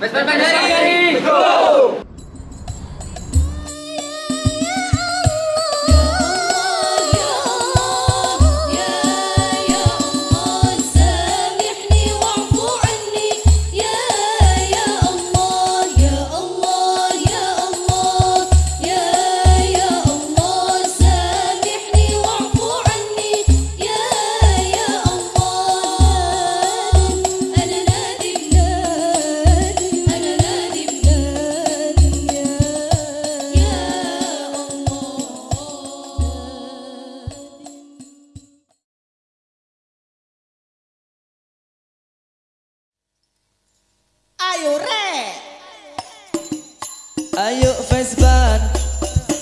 Pues, pues, pues, ¡Vesper ayo re Ayo Facebook,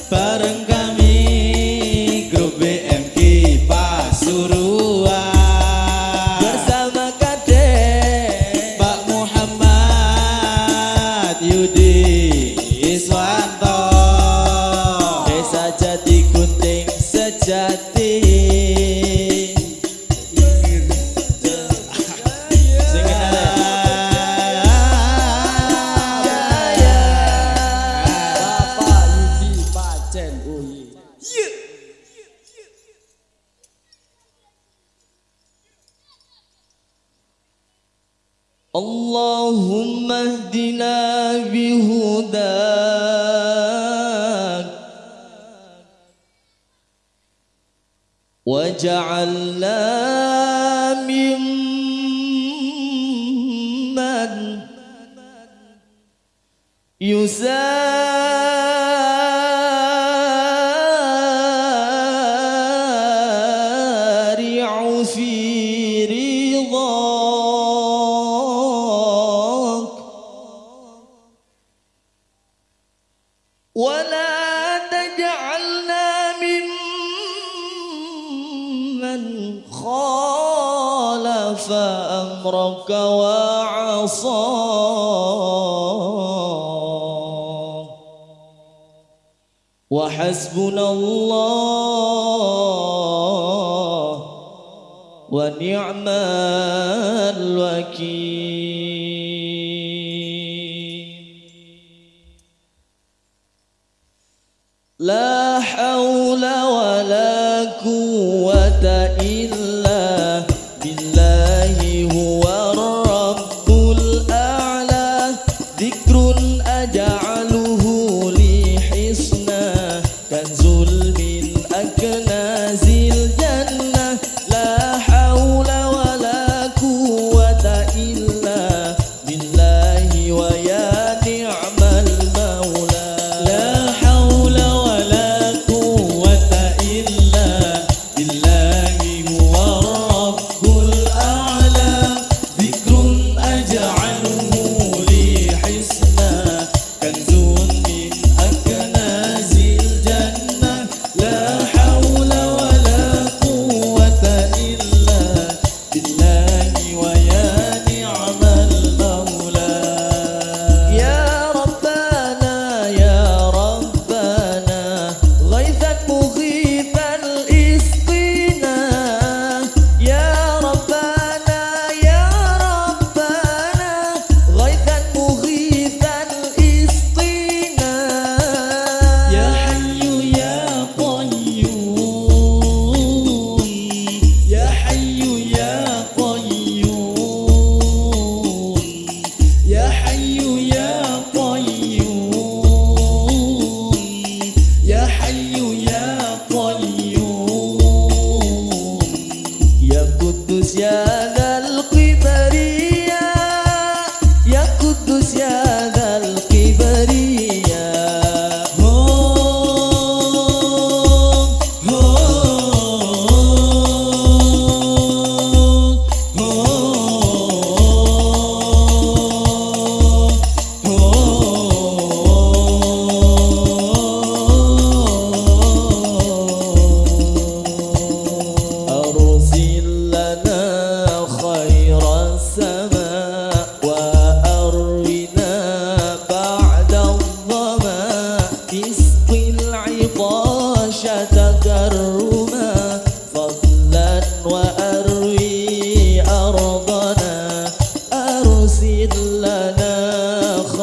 bareng kami grup BMK Pasuruan. Bersama Kade Pak Muhammad Yudi. اللهم اهدنا بهداك واجعلنا ممن يسافر ذكرك وعصاه وحسبنا الله ونعم الوكيل. لا dikrun aja.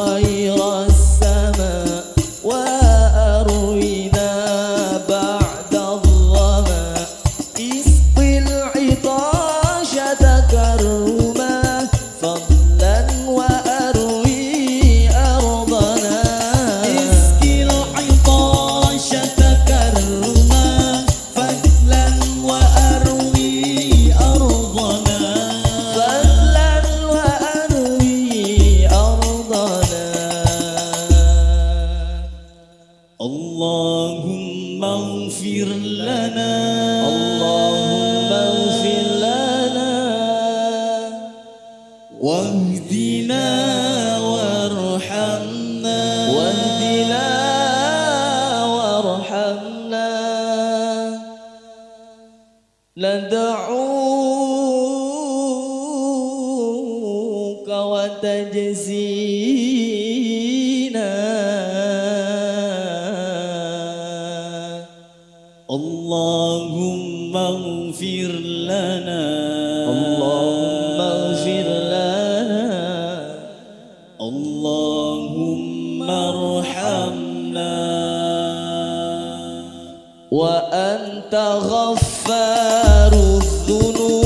aí. اللهم ارحمنا. وأنت غفار الذنوب.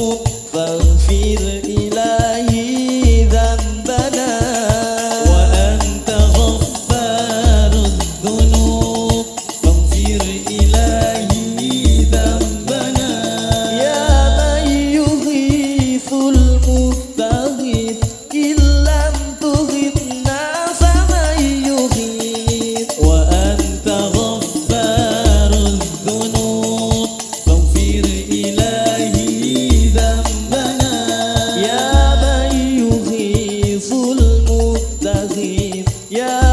Yeah.